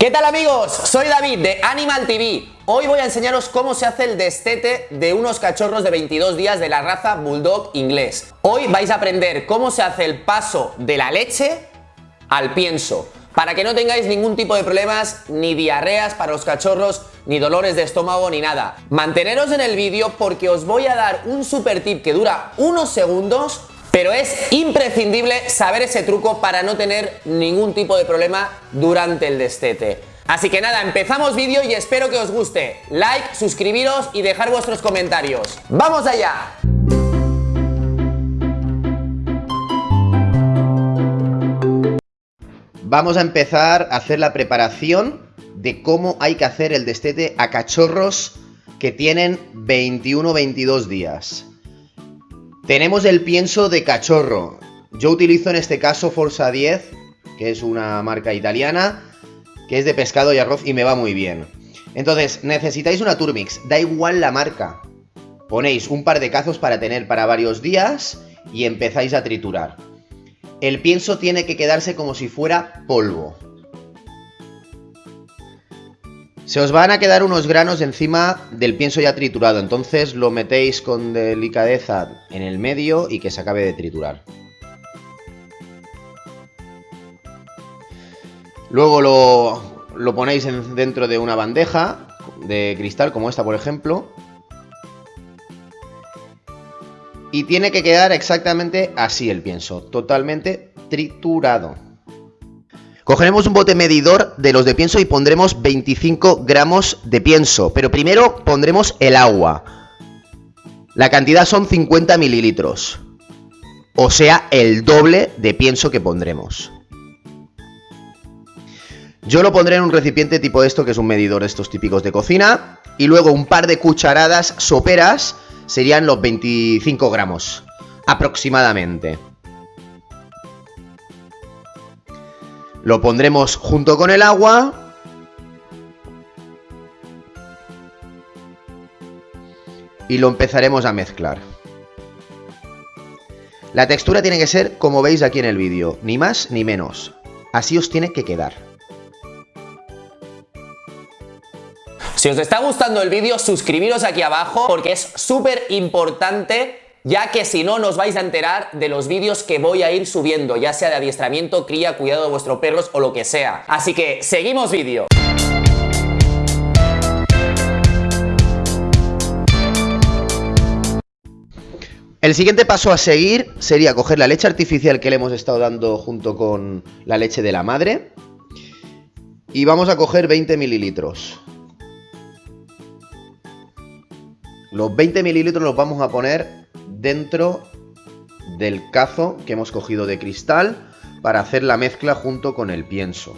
¿Qué tal amigos? Soy David de Animal TV. Hoy voy a enseñaros cómo se hace el destete de unos cachorros de 22 días de la raza Bulldog inglés. Hoy vais a aprender cómo se hace el paso de la leche al pienso, para que no tengáis ningún tipo de problemas, ni diarreas para los cachorros, ni dolores de estómago, ni nada. Manteneros en el vídeo porque os voy a dar un super tip que dura unos segundos pero es imprescindible saber ese truco para no tener ningún tipo de problema durante el destete. Así que nada, empezamos vídeo y espero que os guste. Like, suscribiros y dejar vuestros comentarios. ¡Vamos allá! Vamos a empezar a hacer la preparación de cómo hay que hacer el destete a cachorros que tienen 21-22 días. Tenemos el pienso de cachorro. Yo utilizo en este caso Forza 10, que es una marca italiana, que es de pescado y arroz y me va muy bien. Entonces, necesitáis una Turmix, da igual la marca. Ponéis un par de cazos para tener para varios días y empezáis a triturar. El pienso tiene que quedarse como si fuera polvo. Se os van a quedar unos granos encima del pienso ya triturado, entonces lo metéis con delicadeza en el medio y que se acabe de triturar. Luego lo, ponéis dentro de una bandeja de cristal como esta por ejemplo. Y tiene que quedar exactamente así el pienso, totalmente triturado. Cogeremos un bote medidor de los de pienso y pondremos 25 gramos de pienso. Pero primero pondremos el agua. La cantidad son 50 mililitros. O sea, el doble de pienso que pondremos. Yo lo pondré en un recipiente tipo esto, que es un medidor de estos típicos de cocina. Y luego un par de cucharadas soperas serían los 25 gramos, aproximadamente. Lo pondremos junto con el agua. Y lo empezaremos a mezclar. La textura tiene que ser como veis aquí en el vídeo, ni más ni menos. Así os tiene que quedar. Si os está gustando el vídeo, suscribiros aquí abajo porque es súper importante ya que si no nos vais a enterar de los vídeos que voy a ir subiendo, ya sea de adiestramiento, cría, cuidado de vuestros perros o lo que sea. Así que, seguimos vídeo. El siguiente paso a seguir sería coger la leche artificial que le hemos estado dando junto con la leche de la madre y vamos a coger 20 mililitros. Los 20 mililitros los vamos a poner dentro del cazo que hemos cogido de cristal para hacer la mezcla junto con el pienso.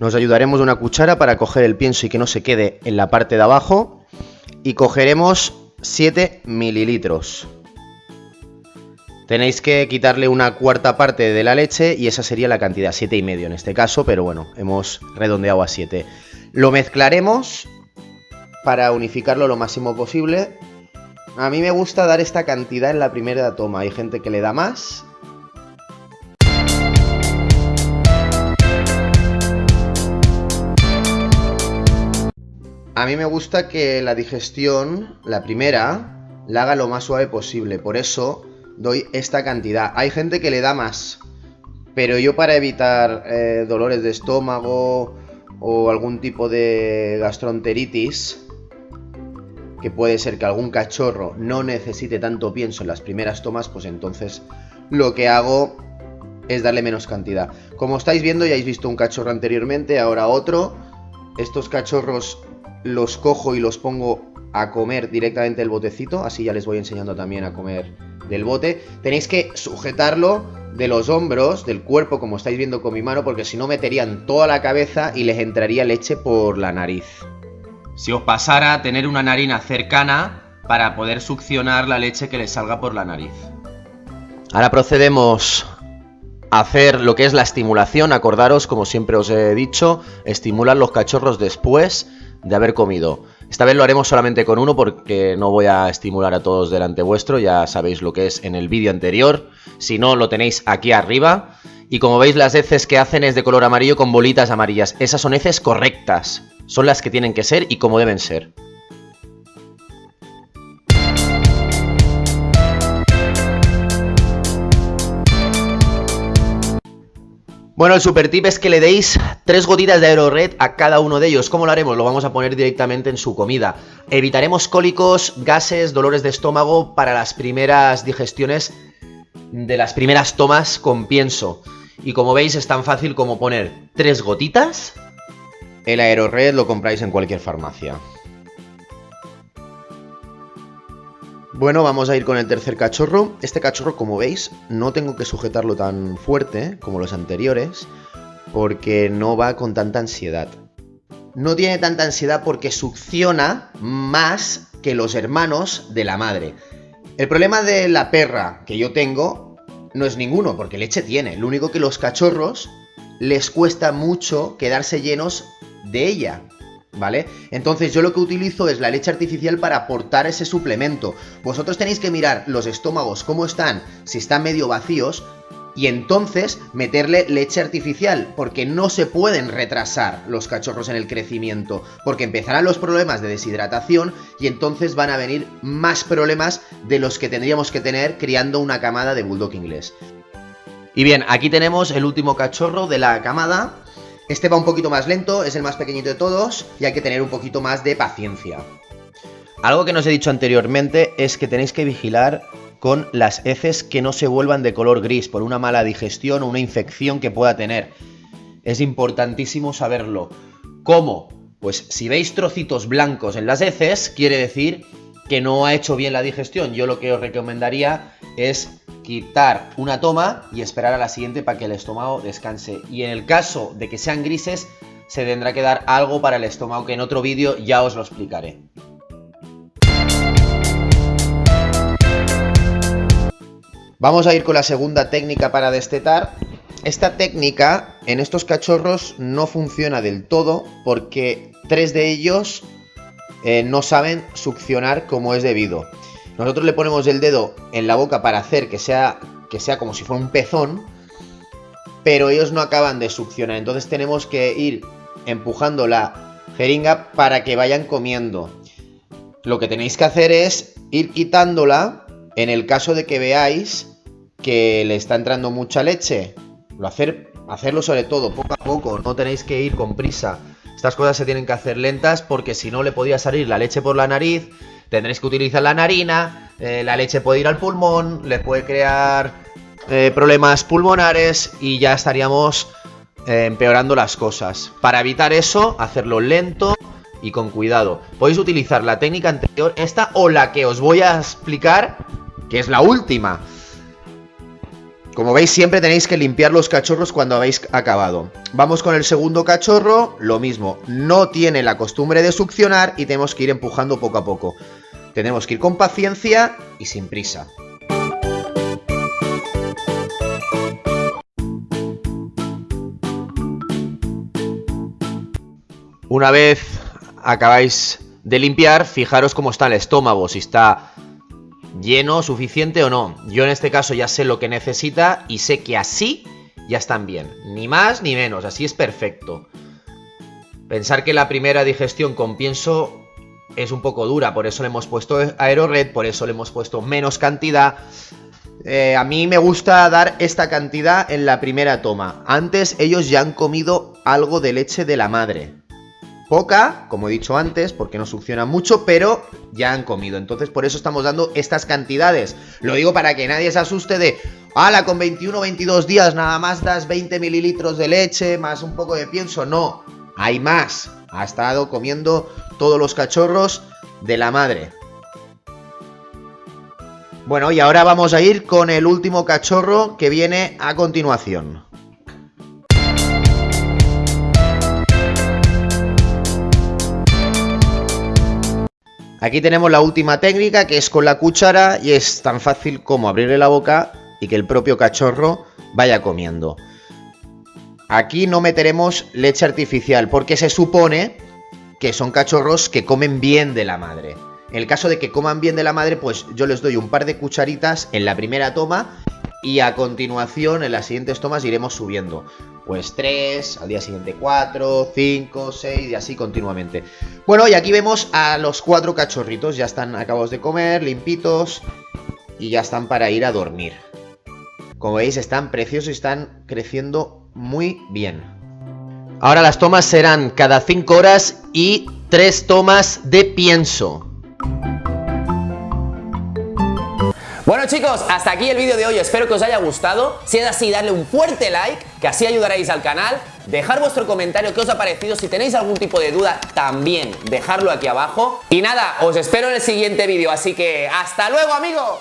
Nos ayudaremos de una cuchara para coger el pienso y que no se quede en la parte de abajo. Y cogeremos 7 mililitros. Tenéis que quitarle una cuarta parte de la leche y esa sería la cantidad, 7 y medio en este caso, pero bueno, hemos redondeado a 7. Lo mezclaremos para unificarlo lo máximo posible a mí me gusta dar esta cantidad en la primera toma. Hay gente que le da más. A mí me gusta que la digestión, la primera, la haga lo más suave posible. Por eso doy esta cantidad. Hay gente que le da más. Pero yo para evitar eh, dolores de estómago o algún tipo de gastroenteritis que puede ser que algún cachorro no necesite tanto pienso en las primeras tomas, pues entonces lo que hago es darle menos cantidad. Como estáis viendo, ya habéis visto un cachorro anteriormente, ahora otro. Estos cachorros los cojo y los pongo a comer directamente el botecito, así ya les voy enseñando también a comer del bote. Tenéis que sujetarlo de los hombros, del cuerpo, como estáis viendo con mi mano, porque si no meterían toda la cabeza y les entraría leche por la nariz si os pasara tener una narina cercana para poder succionar la leche que le salga por la nariz. Ahora procedemos a hacer lo que es la estimulación. Acordaros, como siempre os he dicho, estimulan los cachorros después de haber comido. Esta vez lo haremos solamente con uno porque no voy a estimular a todos delante vuestro, ya sabéis lo que es en el vídeo anterior. Si no, lo tenéis aquí arriba. Y como veis, las heces que hacen es de color amarillo con bolitas amarillas. Esas son heces correctas. Son las que tienen que ser y como deben ser. Bueno, el super tip es que le deis tres gotitas de Aerored a cada uno de ellos. ¿Cómo lo haremos? Lo vamos a poner directamente en su comida. Evitaremos cólicos, gases, dolores de estómago para las primeras digestiones de las primeras tomas con pienso. Y como veis es tan fácil como poner tres gotitas. El Aerored lo compráis en cualquier farmacia. Bueno, vamos a ir con el tercer cachorro. Este cachorro, como veis, no tengo que sujetarlo tan fuerte como los anteriores, porque no va con tanta ansiedad. No tiene tanta ansiedad porque succiona más que los hermanos de la madre. El problema de la perra que yo tengo no es ninguno, porque leche tiene. Lo único que los cachorros les cuesta mucho quedarse llenos de ella. ¿vale? Entonces yo lo que utilizo es la leche artificial para aportar ese suplemento. Vosotros tenéis que mirar los estómagos cómo están, si están medio vacíos, y entonces meterle leche artificial, porque no se pueden retrasar los cachorros en el crecimiento, porque empezarán los problemas de deshidratación y entonces van a venir más problemas de los que tendríamos que tener criando una camada de bulldog inglés. Y bien, aquí tenemos el último cachorro de la camada, este va un poquito más lento, es el más pequeñito de todos y hay que tener un poquito más de paciencia. Algo que no os he dicho anteriormente es que tenéis que vigilar con las heces que no se vuelvan de color gris por una mala digestión o una infección que pueda tener. Es importantísimo saberlo. ¿Cómo? Pues si veis trocitos blancos en las heces, quiere decir que no ha hecho bien la digestión. Yo lo que os recomendaría es quitar una toma y esperar a la siguiente para que el estómago descanse. Y en el caso de que sean grises, se tendrá que dar algo para el estómago, que en otro vídeo ya os lo explicaré. Vamos a ir con la segunda técnica para destetar. Esta técnica en estos cachorros no funciona del todo porque tres de ellos eh, no saben succionar como es debido. Nosotros le ponemos el dedo en la boca para hacer que sea, que sea como si fuera un pezón, pero ellos no acaban de succionar. Entonces tenemos que ir empujando la jeringa para que vayan comiendo. Lo que tenéis que hacer es ir quitándola en el caso de que veáis que le está entrando mucha leche. Lo hacer, hacerlo sobre todo poco a poco, no tenéis que ir con prisa. Estas cosas se tienen que hacer lentas porque si no le podía salir la leche por la nariz, tendréis que utilizar la narina, eh, la leche puede ir al pulmón, le puede crear eh, problemas pulmonares y ya estaríamos eh, empeorando las cosas. Para evitar eso, hacerlo lento y con cuidado. Podéis utilizar la técnica anterior, esta o la que os voy a explicar, que es la última. Como veis siempre tenéis que limpiar los cachorros cuando habéis acabado. Vamos con el segundo cachorro, lo mismo, no tiene la costumbre de succionar y tenemos que ir empujando poco a poco. Tenemos que ir con paciencia y sin prisa. Una vez acabáis de limpiar, fijaros cómo está el estómago, si está lleno, suficiente o no. Yo en este caso ya sé lo que necesita y sé que así ya están bien. Ni más ni menos, así es perfecto. Pensar que la primera digestión con pienso es un poco dura, por eso le hemos puesto aerored, por eso le hemos puesto menos cantidad. Eh, a mí me gusta dar esta cantidad en la primera toma. Antes ellos ya han comido algo de leche de la madre. Poca, como he dicho antes, porque no succiona mucho, pero ya han comido. Entonces por eso estamos dando estas cantidades. Lo digo para que nadie se asuste de, ala, con 21 o 22 días nada más das 20 mililitros de leche más un poco de pienso. No, hay más. Ha estado comiendo todos los cachorros de la madre. Bueno, y ahora vamos a ir con el último cachorro que viene a continuación. Aquí tenemos la última técnica que es con la cuchara y es tan fácil como abrirle la boca y que el propio cachorro vaya comiendo. Aquí no meteremos leche artificial porque se supone que son cachorros que comen bien de la madre. En el caso de que coman bien de la madre, pues yo les doy un par de cucharitas en la primera toma y a continuación en las siguientes tomas iremos subiendo. Pues 3, al día siguiente 4, 5, 6 y así continuamente. Bueno, y aquí vemos a los cuatro cachorritos, ya están acabados de comer, limpitos y ya están para ir a dormir. Como veis están preciosos y están creciendo muy bien. Ahora las tomas serán cada 5 horas y 3 tomas de pienso. Bueno chicos, hasta aquí el vídeo de hoy, espero que os haya gustado. Si es así, darle un fuerte like, que así ayudaréis al canal. Dejar vuestro comentario, qué os ha parecido. Si tenéis algún tipo de duda, también dejarlo aquí abajo. Y nada, os espero en el siguiente vídeo, así que ¡hasta luego amigos!